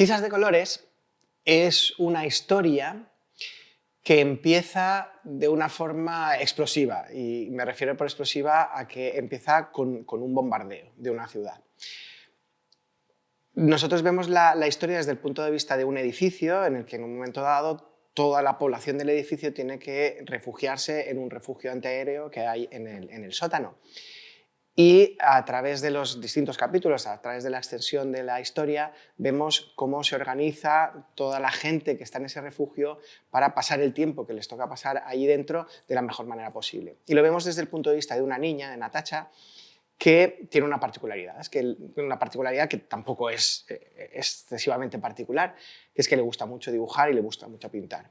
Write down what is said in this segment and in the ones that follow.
Tizas de colores es una historia que empieza de una forma explosiva, y me refiero por explosiva a que empieza con, un bombardeo de una ciudad. Nosotros vemos la, historia desde el punto de vista de un edificio en el que en un momento dado toda la población del edificio tiene que refugiarse en un refugio antiaéreo que hay en el sótano. Y a través de los distintos capítulos, a través de la extensión de la historia, vemos cómo se organiza toda la gente que está en ese refugio para pasar el tiempo que les toca pasar allí dentro de la mejor manera posible. Y lo vemos desde el punto de vista de una niña, de Natacha, que tiene una particularidad, es que una particularidad que tampoco es eh, excesivamente particular, que es que le gusta mucho dibujar y le gusta mucho pintar.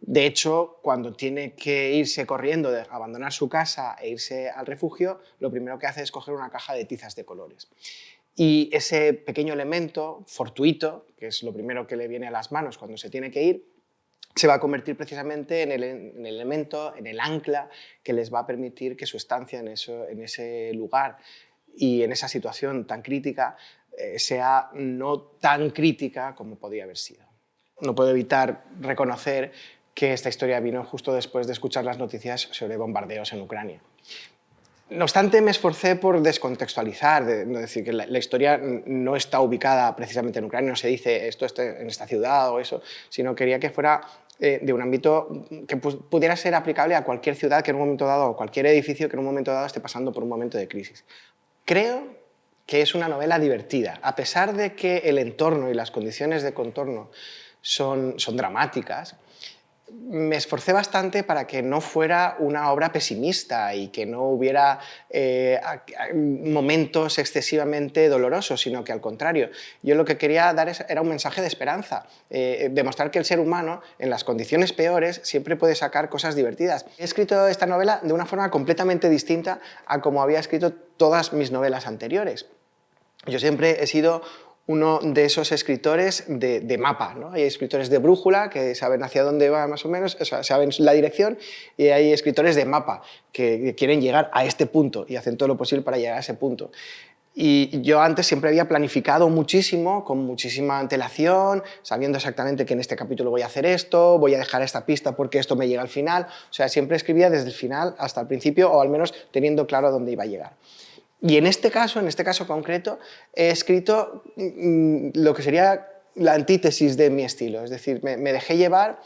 De hecho, cuando tiene que irse corriendo, de abandonar su casa e irse al refugio, lo primero que hace es coger una caja de tizas de colores. Y ese pequeño elemento fortuito, que es lo primero que le viene a las manos cuando se tiene que ir, se va a convertir precisamente en el, elemento, en el ancla que les va a permitir que su estancia en, ese lugar y en esa situación tan crítica eh, sea no tan crítica como podría haber sido. No puedo evitar reconocer que esta historia vino justo después de escuchar las noticias sobre bombardeos en Ucrania. No obstante, me esforcé por descontextualizar, de, decir que la, historia no está ubicada precisamente en Ucrania, no se dice esto está en esta ciudad o eso, sino quería que fuera eh, de un ámbito que pudiera ser aplicable a cualquier ciudad que en un momento dado, o cualquier edificio que en un momento dado esté pasando por un momento de crisis. Creo que es una novela divertida, a pesar de que el entorno y las condiciones de contorno son, son dramáticas, me esforcé bastante para que no fuera una obra pesimista y que no hubiera eh, momentos excesivamente dolorosos, sino que al contrario, yo lo que quería dar era un mensaje de esperanza, eh, demostrar que el ser humano en las condiciones peores siempre puede sacar cosas divertidas. He escrito esta novela de una forma completamente distinta a como había escrito todas mis novelas anteriores. Yo siempre he sido uno de esos escritores de, mapa. ¿no? Hay escritores de brújula que saben hacia dónde va más o menos, saben la dirección, y hay escritores de mapa que quieren llegar a este punto y hacen todo lo posible para llegar a ese punto. Y yo antes siempre había planificado muchísimo, con muchísima antelación, sabiendo exactamente que en este capítulo voy a hacer esto, voy a dejar esta pista porque esto me llega al final. O sea, siempre escribía desde el final hasta el principio, o al menos teniendo claro dónde iba a llegar. Y en este caso, en este caso concreto, he escrito mm, lo que sería la antítesis de mi estilo, es decir, me, dejé llevar,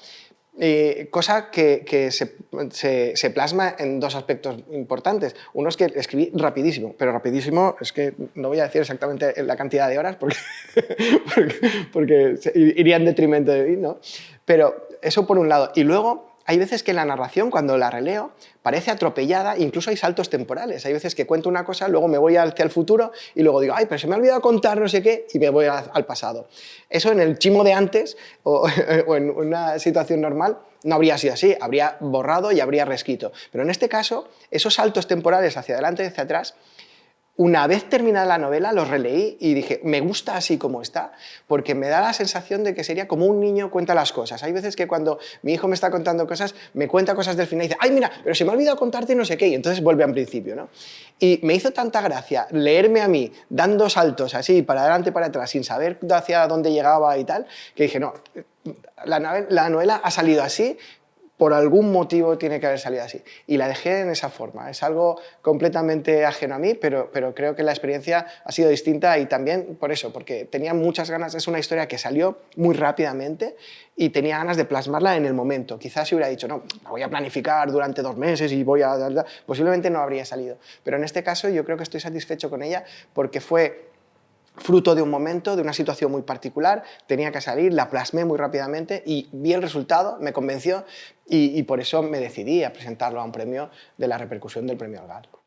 eh, cosa que, se, plasma en dos aspectos importantes. Uno es que escribí rapidísimo, pero rapidísimo es que no voy a decir exactamente la cantidad de horas porque, porque, iría en detrimento de mí, ¿no? Pero eso por un lado. Y luego hay veces que la narración, cuando la releo, parece atropellada, incluso hay saltos temporales. Hay veces que cuento una cosa, luego me voy hacia el futuro y luego digo, ay, pero se me ha olvidado contar no sé qué, y me voy al pasado. Eso en el chimo de antes o, o en una situación normal no habría sido así, habría borrado y habría rescrito. Pero en este caso, esos saltos temporales hacia adelante y hacia atrás una vez terminada la novela, lo releí y dije, me gusta así como está, porque me da la sensación de que sería como un niño cuenta las cosas. Hay veces que cuando mi hijo me está contando cosas, me cuenta cosas del final y dice, ay, mira, pero se me ha olvidado contarte no sé qué, y entonces vuelve al principio, ¿no? Y me hizo tanta gracia leerme a mí dando saltos así, para adelante para atrás, sin saber hacia dónde llegaba y tal, que dije, no, la novela ha salido así, por algún motivo tiene que haber salido así. Y la dejé en esa forma. Es algo completamente ajeno a mí, pero, pero creo que la experiencia ha sido distinta y también por eso, porque tenía muchas ganas, es una historia que salió muy rápidamente y tenía ganas de plasmarla en el momento. Quizás si hubiera dicho, no, la voy a planificar durante dos meses y voy a... Posiblemente no habría salido. Pero en este caso yo creo que estoy satisfecho con ella porque fue fruto de un momento, de una situación muy particular, tenía que salir, la plasmé muy rápidamente y vi el resultado, me convenció y, por eso me decidí a presentarlo a un premio de la repercusión del premio Algar.